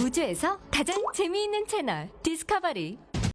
우주에서 가장 재미있는 채널 디스커버리.